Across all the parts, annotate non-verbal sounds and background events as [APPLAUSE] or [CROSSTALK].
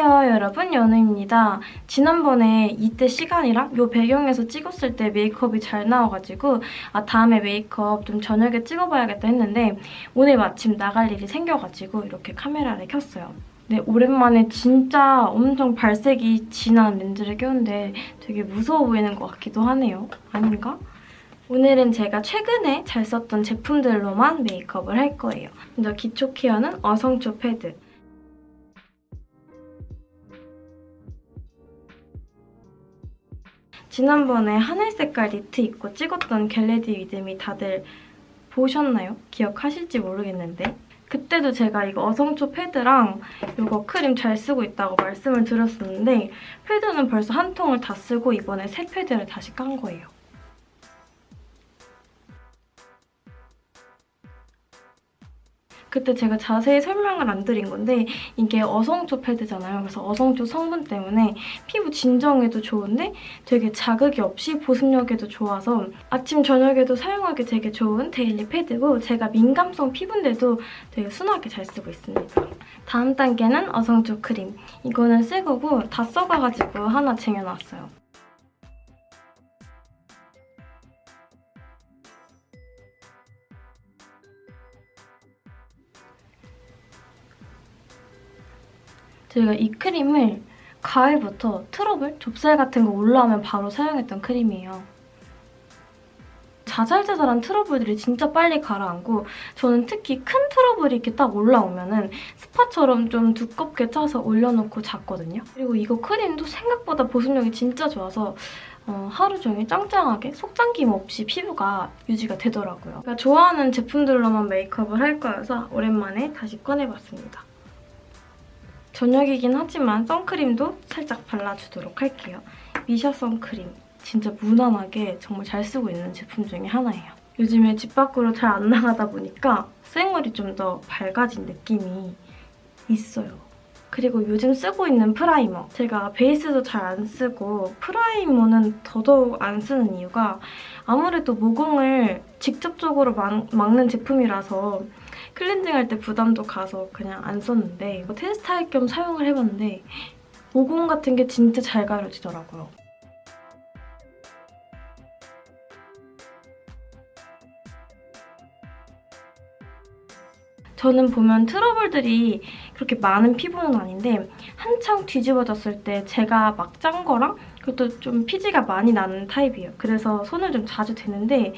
안녕하세요 여러분 연우입니다. 지난번에 이때 시간이랑 이 배경에서 찍었을 때 메이크업이 잘 나와가지고 아 다음에 메이크업 좀 저녁에 찍어봐야겠다 했는데 오늘 마침 나갈 일이 생겨가지고 이렇게 카메라를 켰어요. 네, 오랜만에 진짜 엄청 발색이 진한 렌즈를 꼈는데 되게 무서워 보이는 것 같기도 하네요. 아닌가? 오늘은 제가 최근에 잘 썼던 제품들로만 메이크업을 할 거예요. 먼저 기초 케어는 어성초 패드. 지난번에 하늘 색깔 니트 입고 찍었던 Get Ready With Me 다들 보셨나요? 기억하실지 모르겠는데 그때도 제가 이거 어성초 패드랑 이거 크림 잘 쓰고 있다고 말씀을 드렸었는데 패드는 벌써 한 통을 다 쓰고 이번에 새 패드를 다시 깐 거예요. 그때 제가 자세히 설명을 안 드린 건데 이게 어성초 패드잖아요. 그래서 어성초 성분 때문에 피부 진정에도 좋은데 되게 자극이 없이 보습력에도 좋아서 아침, 저녁에도 사용하기 되게 좋은 데일리 패드고 제가 민감성 피부인데도 되게 순하게 잘 쓰고 있습니다. 다음 단계는 어성초 크림. 이거는 새 거고 다 써가가지고 하나 쟁여놨어요. 저희가 이 크림을 가을부터 트러블, 좁쌀 같은 거 올라오면 바로 사용했던 크림이에요. 자잘자잘한 트러블들이 진짜 빨리 가라앉고 저는 특히 큰 트러블이 이렇게 딱 올라오면은 spot처럼 좀 두껍게 짜서 올려놓고 잤거든요. 그리고 이거 크림도 생각보다 보습력이 진짜 좋아서 어, 하루 종일 짱짱하게 속당김 없이 피부가 유지가 되더라고요. 좋아하는 제품들로만 메이크업을 할 거여서 오랜만에 다시 꺼내봤습니다. 저녁이긴 하지만 선크림도 살짝 발라주도록 할게요. 미샤 선크림. 진짜 무난하게 정말 잘 쓰고 있는 제품 중에 하나예요. 요즘에 집 밖으로 잘 안 나가다 보니까 생얼이 좀 더 밝아진 느낌이 있어요. 그리고 요즘 쓰고 있는 프라이머. 제가 베이스도 잘 안 쓰고 프라이머는 더더욱 안 쓰는 이유가 아무래도 모공을 직접적으로 막, 막는 제품이라서 클렌징할 때 부담도 가서 그냥 안 썼는데 뭐 테스트 할 겸 사용을 해봤는데 모공 같은 게 진짜 잘 가려지더라고요. 저는 보면 트러블들이 그렇게 많은 피부는 아닌데 한창 뒤집어졌을 때 제가 막 짠 거랑 그것도 좀 피지가 많이 나는 타입이에요. 그래서 손을 좀 자주 대는데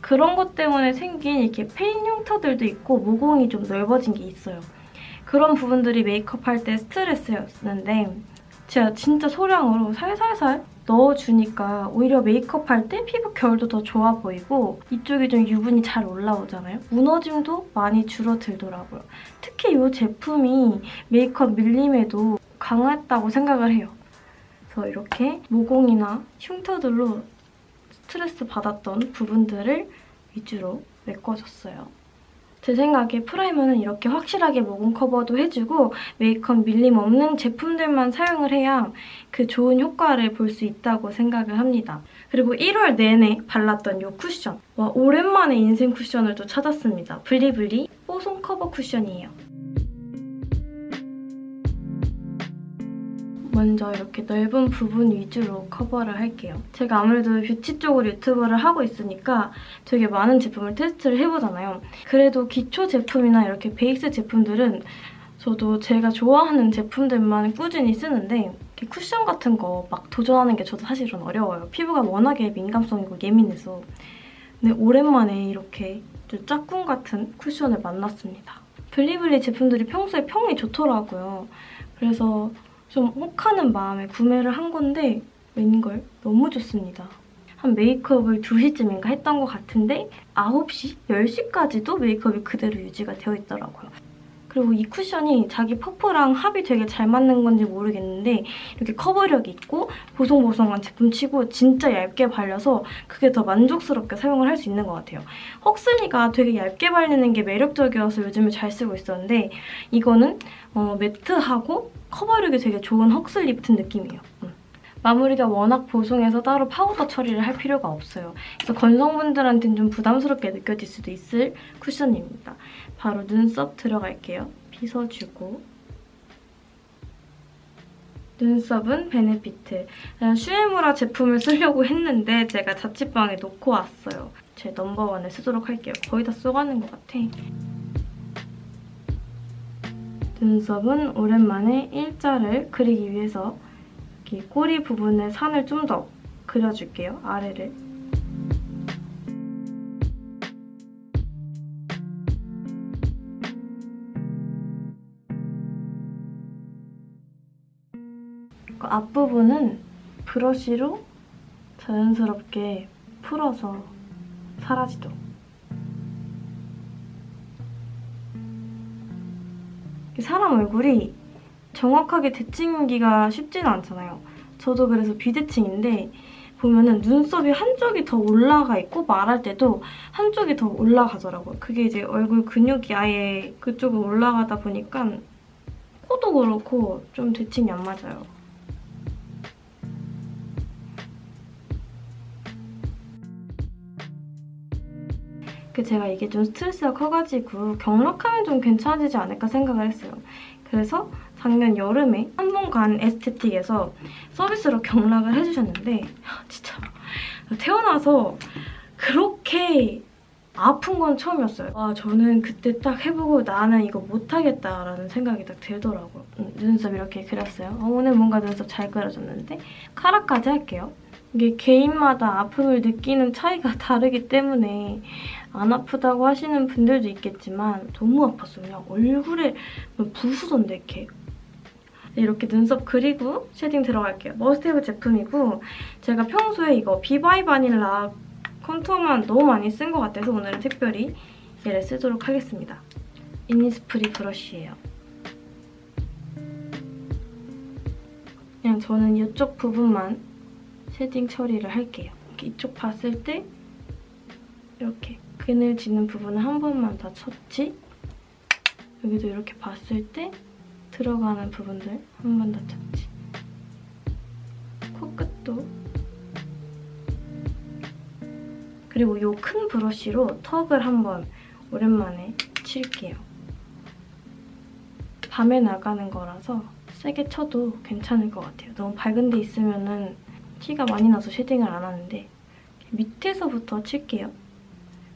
그런 것 때문에 생긴 이렇게 페인 흉터들도 있고 모공이 좀 넓어진 게 있어요. 그런 부분들이 메이크업 할 때 스트레스였는데 제가 진짜 소량으로 살살살 넣어주니까 오히려 메이크업 할 때 피부 결도 더 좋아 보이고 이쪽이 좀 유분이 잘 올라오잖아요. 무너짐도 많이 줄어들더라고요. 특히 이 제품이 메이크업 밀림에도 강했다고 생각을 해요. 그래서 이렇게 모공이나 흉터들로 스트레스 받았던 부분들을 위주로 메꿔줬어요. 제 생각에 프라이머는 이렇게 확실하게 모공 커버도 해주고 메이크업 밀림 없는 제품들만 사용을 해야 그 좋은 효과를 볼 수 있다고 생각을 합니다. 그리고 1월 내내 발랐던 이 쿠션. 와 오랜만에 인생 쿠션을 또 찾았습니다. 블리블리 뽀송 커버 쿠션이에요. 먼저 이렇게 넓은 부분 위주로 커버를 할게요. 제가 아무래도 뷰티 쪽으로 유튜브를 하고 있으니까 되게 많은 제품을 테스트를 해보잖아요. 그래도 기초 제품이나 이렇게 베이스 제품들은 저도 제가 좋아하는 제품들만 꾸준히 쓰는데 쿠션 같은 거 막 도전하는 게 저도 사실은 어려워요. 피부가 워낙에 민감성이고 예민해서. 근데 오랜만에 이렇게 짝꿍 같은 쿠션을 만났습니다. 블리블리 제품들이 평소에 평이 좋더라고요. 그래서 좀 혹하는 마음에 구매를 한 건데 웬걸 너무 좋습니다. 한 메이크업을 2시쯤인가 했던 것 같은데 9시, 10시까지도 메이크업이 그대로 유지가 되어 있더라고요. 그리고 이 쿠션이 자기 퍼프랑 합이 되게 잘 맞는 건지 모르겠는데 이렇게 커버력이 있고 보송보송한 제품치고 진짜 얇게 발려서 그게 더 만족스럽게 사용을 할 수 있는 것 같아요. 헉슬리가 되게 얇게 발리는 게 매력적이어서 요즘에 잘 쓰고 있었는데 이거는 어, matte하고 커버력이 되게 좋은 헉슬 리프트 느낌이에요. 음. 마무리가 워낙 보송해서 따로 파우더 처리를 할 필요가 없어요. 그래서 건성분들한테는 좀 부담스럽게 느껴질 수도 있을 쿠션입니다. 바로 눈썹 들어갈게요. 빗어주고 눈썹은 베네피트. 슈에무라 제품을 쓰려고 했는데 제가 자취방에 놓고 왔어요. 제 number one을 쓰도록 할게요. 거의 다 써가는 것 같아. 눈썹은 오랜만에 일자를 그리기 위해서 여기 꼬리 부분에 산을 좀 더 그려줄게요. 아래를. 그 앞부분은 브러쉬로 자연스럽게 풀어서 사라지도록. 사람 얼굴이 정확하게 대칭기가 쉽지는 않잖아요. 저도 그래서 비대칭인데 보면은 눈썹이 한쪽이 더 올라가 있고 말할 때도 한쪽이 더 올라가더라고요. 그게 이제 얼굴 근육이 아예 그쪽으로 올라가다 보니까 코도 그렇고 좀 대칭이 안 맞아요. 그 제가 이게 좀 스트레스가 커가지고 경락하면 좀 괜찮아지지 않을까 생각을 했어요. 그래서 작년 여름에 한 번 간 에스테틱에서 서비스로 경락을 해주셨는데 진짜 태어나서 그렇게 아픈 건 처음이었어요. 와 저는 그때 딱 해보고 나는 이거 못하겠다라는 생각이 딱 들더라고요. 음, 눈썹 이렇게 그렸어요. 어, 오늘 뭔가 눈썹 잘 그려졌는데 카라까지 할게요. 이게 개인마다 아픔을 느끼는 차이가 [LAUGHS] 다르기 때문에 안 아프다고 하시는 분들도 있겠지만 너무 아팠어요. 얼굴에 부수던데 이렇게. 이렇게 눈썹 그리고 shading 들어갈게요. 머스테브 제품이고 제가 평소에 이거 비바이 바닐라 contour만 너무 많이 쓴 것 같아서 오늘은 특별히 얘를 쓰도록 하겠습니다. 이니스프리 브러쉬예요. 그냥 저는 이쪽 부분만 shading 처리를 할게요. 이쪽 봤을 때 이렇게 그늘 지는 부분을 한 번만 더 쳤지 여기도 이렇게 봤을 때 들어가는 부분들 한번더 쳤지 코끝도 그리고 이 큰 브러쉬로 턱을 한 번 오랜만에 칠게요. 밤에 나가는 거라서 세게 쳐도 괜찮을 것 같아요. 너무 밝은 데 있으면 은 티가 많이 나서 shading을 안 하는데 밑에서부터 칠게요.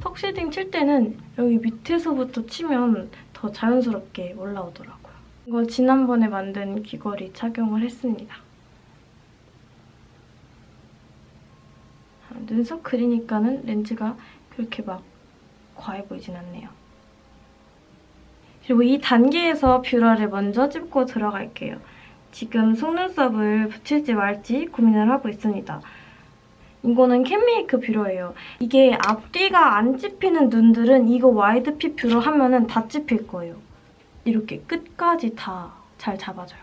턱 shading 칠 때는 여기 밑에서부터 치면 더 자연스럽게 올라오더라고요. 이거 지난번에 만든 귀걸이 착용을 했습니다. 아, 눈썹 그리니까는 렌즈가 그렇게 막 과해 보이진 않네요. 그리고 이 단계에서 뷰러를 먼저 찝고 들어갈게요. 지금 속눈썹을 붙일지 말지 고민을 하고 있습니다. 이거는 캔메이크 뷰러예요. 이게 앞뒤가 안 찝히는 눈들은 이거 wide fit 뷰러 하면은 다 찝힐 거예요. 이렇게 끝까지 다 잘 잡아줘요.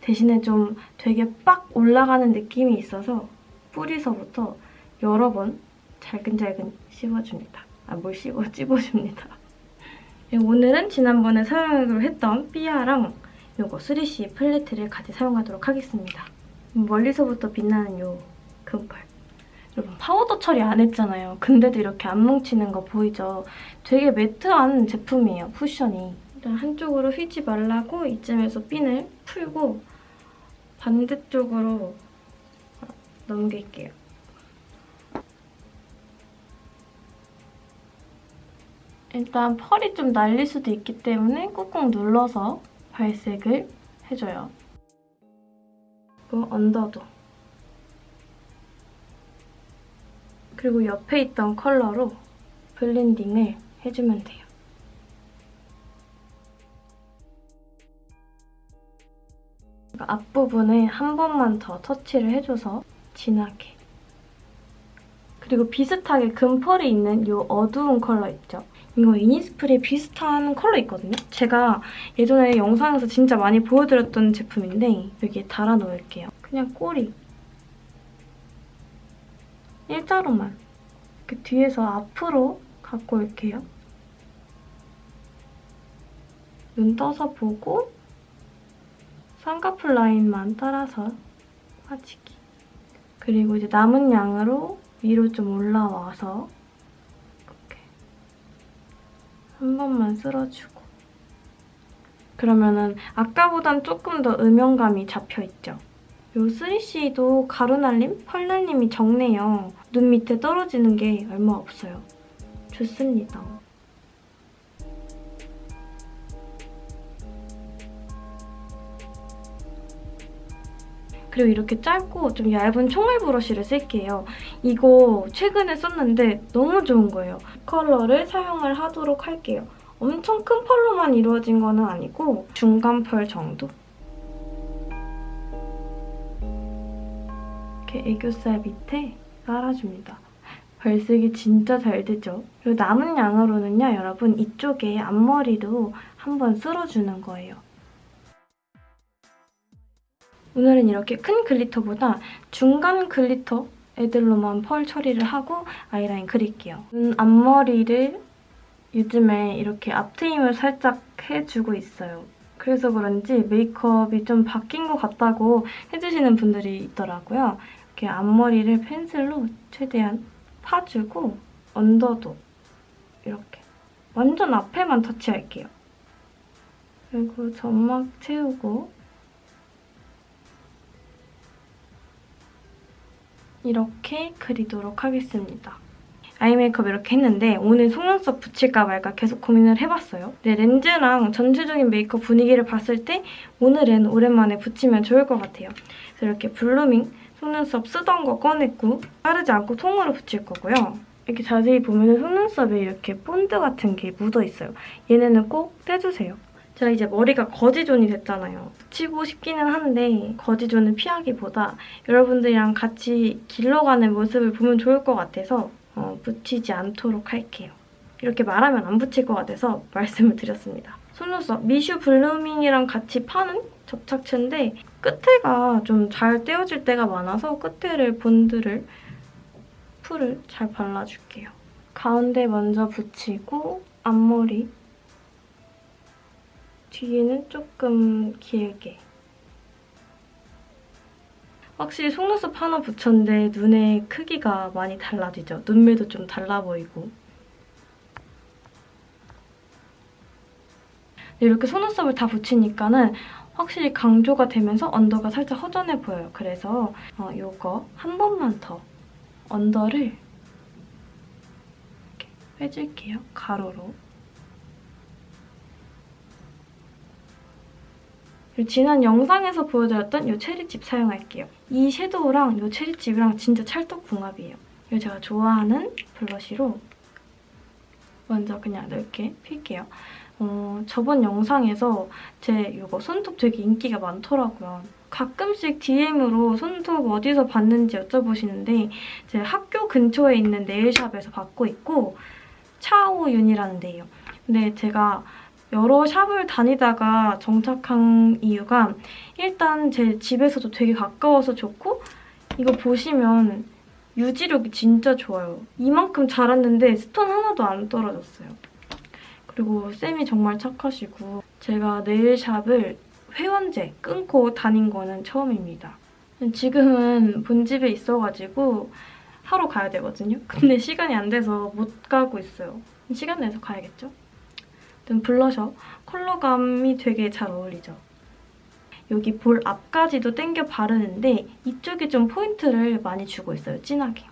대신에 좀 되게 빡 올라가는 느낌이 있어서 뿌리서부터 여러 번 잘근잘근 씹어줍니다. 아, 뭘 씹어? [LAUGHS] 찝어줍니다. 오늘은 지난번에 사용하기로 했던 삐아랑 이거 3CE 팔레트를 같이 사용하도록 하겠습니다. 멀리서부터 빛나는 이 금펄. 여러분 파우더 처리 안 했잖아요. 근데도 이렇게 안 뭉치는 거 보이죠? 되게 매트한 제품이에요, 쿠션이. 일단 한쪽으로 휘지 말라고 이쯤에서 핀을 풀고 반대쪽으로 넘길게요. 일단 펄이 좀 날릴 수도 있기 때문에 꾹꾹 눌러서 발색을 해줘요. 그리고 언더도. 그리고 옆에 있던 컬러로 블렌딩을 해주면 돼요. 앞부분에 한 번만 더 터치를 해줘서 진하게. 그리고 비슷하게 금펄이 있는 이 어두운 컬러 있죠? 이거 이니스프리 비슷한 컬러 있거든요? 제가 예전에 영상에서 진짜 많이 보여드렸던 제품인데 여기에 달아 놓을게요. 그냥 꼬리. 일자로만. 이렇게 뒤에서 앞으로 갖고 올게요. 눈 떠서 보고 쌍꺼풀 라인만 따라서 빠지기. 그리고 이제 남은 양으로 위로 좀 올라와서 한 번만 쓸어주고 그러면은 아까보단 조금 더 음영감이 잡혀있죠. 요 3C도 가루날림, 펄날림이 적네요. 눈 밑에 떨어지는 게 얼마 없어요. 좋습니다. 그리고 이렇게 짧고 좀 얇은 총알 브러쉬를 쓸게요. 이거 최근에 썼는데 너무 좋은 거예요. 컬러를 사용을 하도록 할게요. 엄청 큰 펄로만 이루어진 거는 아니고 중간 펄 정도? 이렇게 애교살 밑에 깔아줍니다. 발색이 진짜 잘 되죠? 그리고 남은 양으로는요, 여러분 이쪽에 앞머리도 한번 쓸어주는 거예요. 오늘은 이렇게 큰 glitter보다 중간 glitter 애들로만 펄 처리를 하고 아이라인 그릴게요. 눈 앞머리를 요즘에 이렇게 앞트임을 살짝 해주고 있어요. 그래서 그런지 메이크업이 좀 바뀐 것 같다고 해주시는 분들이 있더라고요. 이렇게 앞머리를 펜슬로 최대한 파주고 언더도 이렇게 완전 앞에만 터치할게요. 그리고 점막 채우고 이렇게 그리도록 하겠습니다. 아이 메이크업 이렇게 했는데 오늘 속눈썹 붙일까 말까 계속 고민을 해봤어요. 네, 렌즈랑 전체적인 메이크업 분위기를 봤을 때 오늘은 오랜만에 붙이면 좋을 것 같아요. 그래서 이렇게 블루밍 속눈썹 쓰던 거 꺼냈고 자르지 않고 통으로 붙일 거고요. 이렇게 자세히 보면 속눈썹에 이렇게 본드 같은 게 묻어있어요. 얘네는 꼭 떼주세요. 제가 이제 머리가 거지존이 됐잖아요. 붙이고 싶기는 한데 거지존을 피하기보다 여러분들이랑 같이 길러가는 모습을 보면 좋을 것 같아서 어, 붙이지 않도록 할게요. 이렇게 말하면 안 붙일 것 같아서 [LAUGHS] 말씀을 드렸습니다. 속눈썹 미슈 블루밍이랑 같이 파는 접착제인데 끝에가 좀 잘 떼어질 때가 많아서 끝에를 본드를 풀을 잘 발라줄게요. 가운데 먼저 붙이고 앞머리 뒤에는 조금 길게. 확실히 속눈썹 하나 붙였는데 눈의 크기가 많이 달라지죠. 눈매도 좀 달라 보이고. 이렇게 속눈썹을 다 붙이니까는 확실히 강조가 되면서 언더가 살짝 허전해 보여요. 그래서 어, 이거 한 번만 더 언더를 이렇게 빼줄게요. 가로로. 그리고 지난 영상에서 보여드렸던 이 체리칩 사용할게요. 이 섀도우랑 이 체리칩이랑 진짜 찰떡궁합이에요. 이거 제가 좋아하는 블러쉬로 먼저 그냥 넓게 필게요. 어, 저번 영상에서 제 이거 손톱 되게 인기가 많더라고요. 가끔씩 DM으로 손톱 어디서 봤는지 여쭤보시는데 제 학교 근처에 있는 네일샵에서 받고 있고 차오윤이라는 데예요. 근데 제가 여러 샵을 다니다가 정착한 이유가 일단 제 집에서도 되게 가까워서 좋고 이거 보시면 유지력이 진짜 좋아요. 이만큼 자랐는데 stone 하나도 안 떨어졌어요. 그리고 쌤이 정말 착하시고 제가 nail shop을 회원제 끊고 다닌 거는 처음입니다. 지금은 본집에 있어가지고 하러 가야 되거든요. 근데 시간이 안 돼서 못 가고 있어요. 시간 내서 가야겠죠? 든 블러셔 컬러감이 되게 잘 어울리죠. 여기 볼 앞까지도 땡겨 바르는데 이쪽에 좀 포인트를 많이 주고 있어요, 진하게.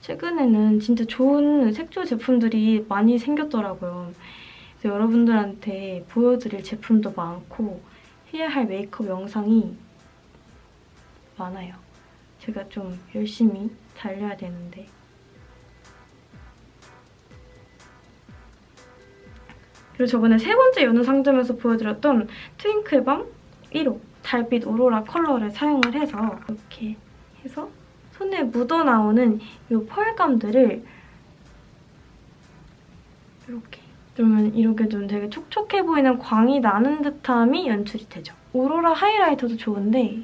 최근에는 진짜 좋은 색조 제품들이 많이 생겼더라고요. 그래서 여러분들한테 보여드릴 제품도 많고 해야 할 메이크업 영상이 많아요. 제가 좀 열심히 달려야 되는데 그리고 저번에 세 번째 여느 상점에서 보여드렸던 트윙클밤 1호 달빛 오로라 컬러를 사용을 해서 이렇게 해서 손에 묻어나오는 이 펄감들을 이렇게 그러면 이렇게 좀 되게 촉촉해 보이는 광이 나는 듯함이 연출이 되죠. 오로라 하이라이터도 좋은데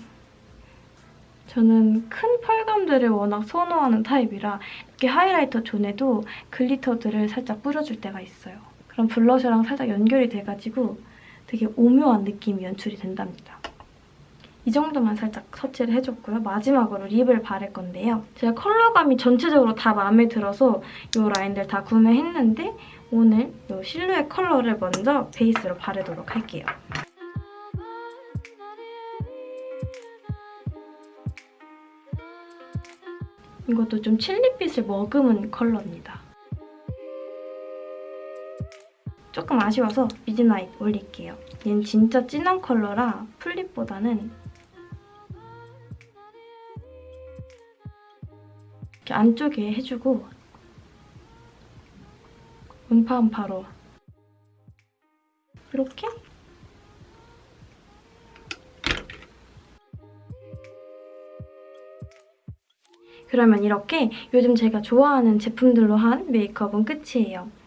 저는 큰 펄감들을 워낙 선호하는 타입이라 이렇게 하이라이터 존에도 글리터들을 살짝 뿌려줄 때가 있어요. 그럼 블러셔랑 살짝 연결이 돼가지고 되게 오묘한 느낌이 연출이 된답니다. 이 정도만 살짝 터치를 해줬고요. 마지막으로 lip을 바를 건데요. 제가 컬러감이 전체적으로 다 마음에 들어서 이 라인들 다 구매했는데 오늘 이 실루엣 컬러를 먼저 베이스로 바르도록 할게요. 이것도 좀 칠리빛을 머금은 컬러입니다. 조금 아쉬워서 midnight 올릴게요. 얘는 진짜 진한 컬러라 풀립보다는 이렇게 안쪽에 해주고 음파음파로 이렇게 그러면 이렇게 요즘 제가 좋아하는 제품들로 한 메이크업은 끝이에요.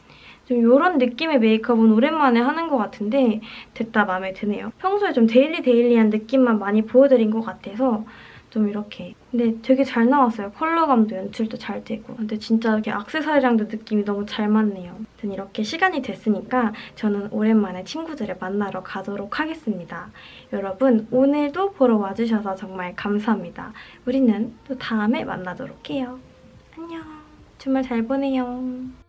좀 이런 느낌의 메이크업은 오랜만에 하는 것 같은데 됐다 마음에 드네요. 평소에 좀 daily daily한 느낌만 많이 보여드린 것 같아서 좀 이렇게 근데 되게 잘 나왔어요. 컬러감도 연출도 잘 되고 근데 진짜 이렇게 악세사리랑도 느낌이 너무 잘 맞네요. 아무튼 이렇게 시간이 됐으니까 저는 오랜만에 친구들을 만나러 가도록 하겠습니다. 여러분 오늘도 보러 와주셔서 정말 감사합니다. 우리는 또 다음에 만나도록 해요. 안녕. 주말 잘 보내요.